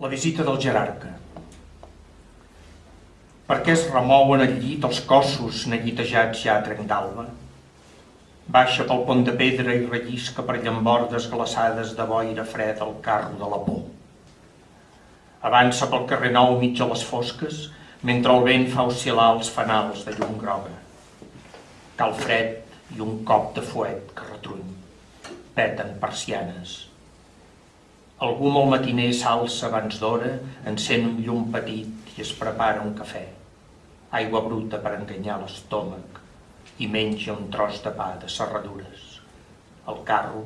La visita del jerarca. Per què es remouen al llit els cossos neguitejats ja a trenc d'alba? Baixa pel pont de pedra i rellisca per llambordes glaçades de boira fred el carro de la por. Avança pel carrer nou mig a les fosques, mentre el vent fa oscil·lar els fanals de llum groga. Cal fred i un cop de fuet que retruny. Peten persianes Algú molt matiner s'alça abans d'hora, encén un llum petit i es prepara un cafè. Aigua bruta per enganyar l'estómac i menja un tros de pa de serradures. El carro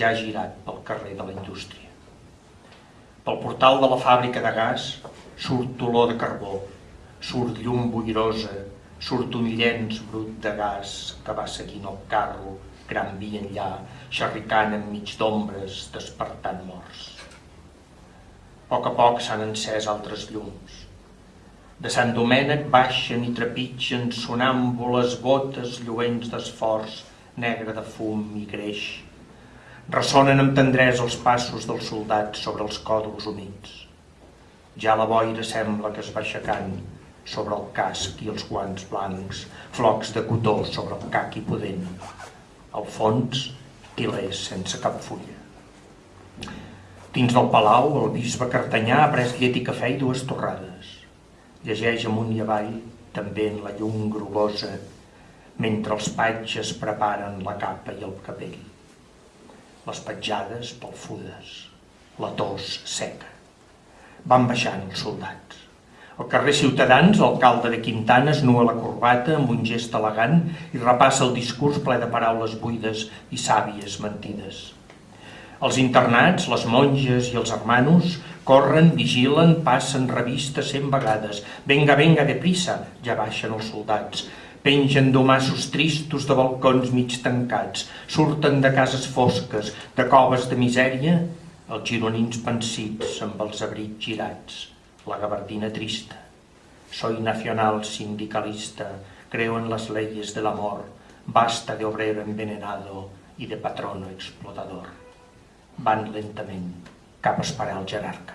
ja ha girat pel carrer de la indústria. Pel portal de la fàbrica de gas surt olor de carbó, surt llum boirosa, surt un llenç brut de gas que va seguint el carro gran via enllà, xerricant enmig d'ombres, despertant morts. A poc a poc s'han encès altres llums. De Sant Domènec baixen i trepitgen sonàmbules botes lluents d'esforç, negre de fum i greix. Ressonen amb tendresa els passos dels soldats sobre els còdols humits. Ja la boira sembla que es va aixecant sobre el casc i els guants blancs, flocs de cotó sobre el caqui pudent. Al fons, tilers sense cap fulla. Dins del palau, el bisbe Cartanyà ha pres llet i cafè i dues torrades. Llegeix amunt i avall, també en la llum grogosa, mentre els patges preparen la capa i el capell. Les petjades pelfudes, la tos seca. Van baixant els soldats. Al carrer Ciutadans, l'alcalde de Quintana es nua la corbata amb un gest elegant i repassa el discurs ple de paraules buides i sàvies mentides. Els internats, les monges i els hermanos corren, vigilen, passen revistes cent vegades. Venga, venga, de prisa, ja baixen els soldats. Pengen domassos tristos de balcons mig tancats, surten de cases fosques, de coves de misèria, els gironins pensits amb els abrics girats la gabardina trista. Soy nacional sindicalista, creo en las leyes del amor, basta de obrero envenenado y de patrono explotador. Van lentament cap a esperar el jerarca.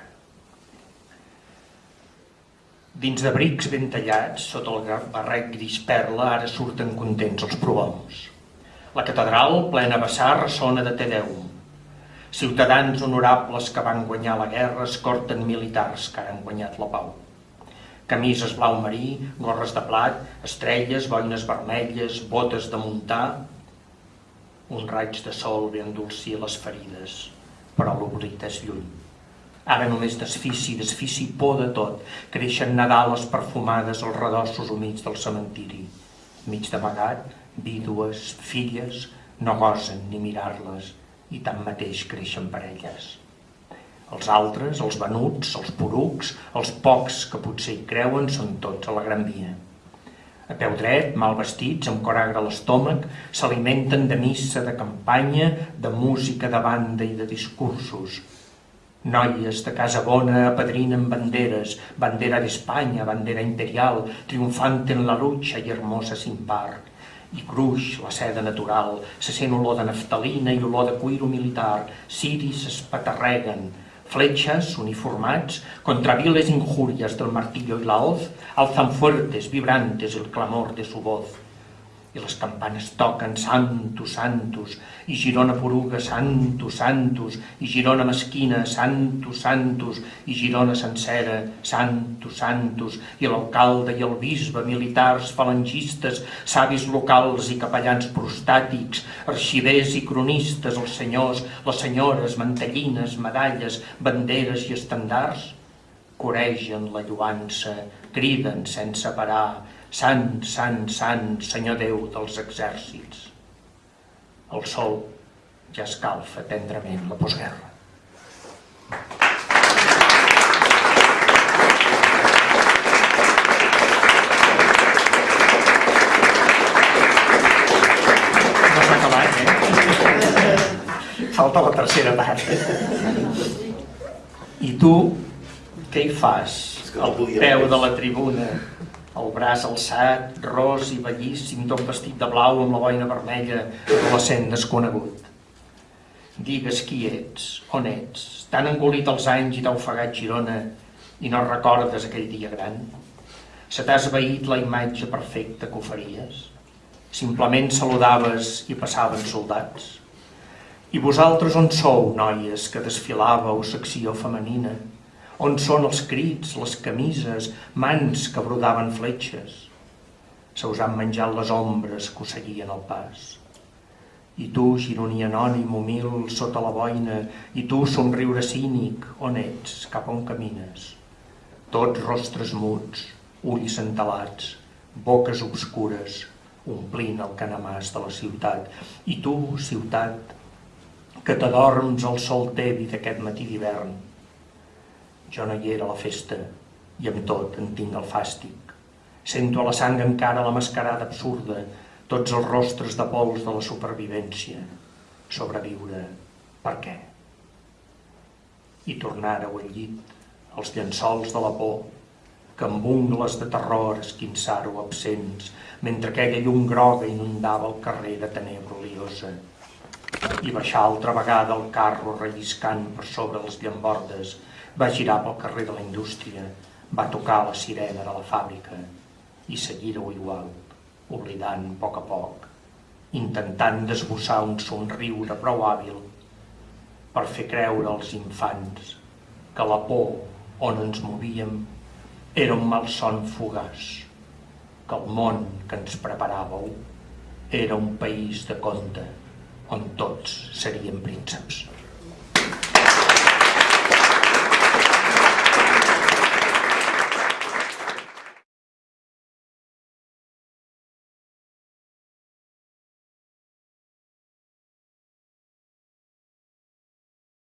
Dins de brics ben tallats, sota el barret gris perla, ara surten contents els prohoms. La catedral, plena vessar, ressona de Tedeum. Ciutadans honorables que van guanyar la guerra escorten militars que han guanyat la pau. Camises blau marí, gorres de plat, estrelles, boines vermelles, botes de muntar... Un raig de sol ve endolcir les ferides, però l'oblit és lluny. Ara només desfici, desfici por de tot. Creixen nadales perfumades als redossos humits del cementiri. Mig d'amagat, vídues, filles, no gosen ni mirar-les, i tanmateix creixen parelles. Els altres, els venuts, els porucs, els pocs que potser hi creuen, són tots a la Gran Via. A peu dret, mal vestits, amb coragre a l'estómac, s'alimenten de missa, de campanya, de música de banda i de discursos. Noies de casa bona apadrinen banderes, bandera d'Espanya, bandera imperial, triomfant en la lucha i hermosa sin par i cruix la seda natural, se sent olor de naftalina i olor de cuiro militar, ciris es patarreguen, fletxes uniformats contra viles injurias del martillo y la hoz alzan fuertes, vibrantes el clamor de su voz i les campanes toquen Santos, Santos, i Girona Poruga, Santos, Santos, i Girona Mesquina, Santos, Santos, i Girona sencera, Santos, Santos, i l'alcalde i el bisbe, militars, falangistes, savis locals i capellans prostàtics, arxivers i cronistes, els senyors, les senyores, mantellines, medalles, banderes i estandards, coregen la lluança, criden sense parar, Sant, sant, sant, Senyor Déu dels exèrcits. El sol ja escalfa tendrament la postguerra. No s'ha acabat, eh? Falta la tercera part. I tu, què hi fas? Al peu de la tribuna, el braç alçat, ros i bellíssim, tot vestit de blau amb la boina vermella, adolescent desconegut. Digues qui ets, on ets, t'han engolit els anys i t'ha ofegat Girona i no recordes aquell dia gran? Se t'ha esveït la imatge perfecta que oferies? Simplement saludaves i passaven soldats? I vosaltres on sou, noies, que desfilàveu secció femenina? On són els crits, les camises, mans que brodaven fletxes? Se us han menjat les ombres que us seguien el pas. I tu, gironí anònim, humil, sota la boina, i tu, somriure cínic, on ets, cap on camines? Tots rostres muts, ulls entelats, boques obscures, omplint el canamàs de la ciutat. I tu, ciutat, que t'adorms al sol tevi d'aquest matí d'hivern. Jo no hi era a la festa, i amb tot en tinc el fàstic. Sento a la sang encara la mascarada absurda, tots els rostres de pols de la supervivència. Sobreviure, per què? I tornar-ho al llit, els llençols de la por, que amb ungles de terror esquinçar-ho absents, mentre aquella llum groga inundava el carrer de tenebra oliosa. I baixar altra vegada el carro relliscant per sobre les llambordes, va girar pel carrer de la indústria, va tocar la sirena de la fàbrica i seguir-ho igual oblidant a poc a poc, intentant desbossar un somriure prou hàbil per fer creure als infants que la por on ens movíem era un malson fugaç, que el món que ens preparàveu era un país de conte on tots seríem prínceps.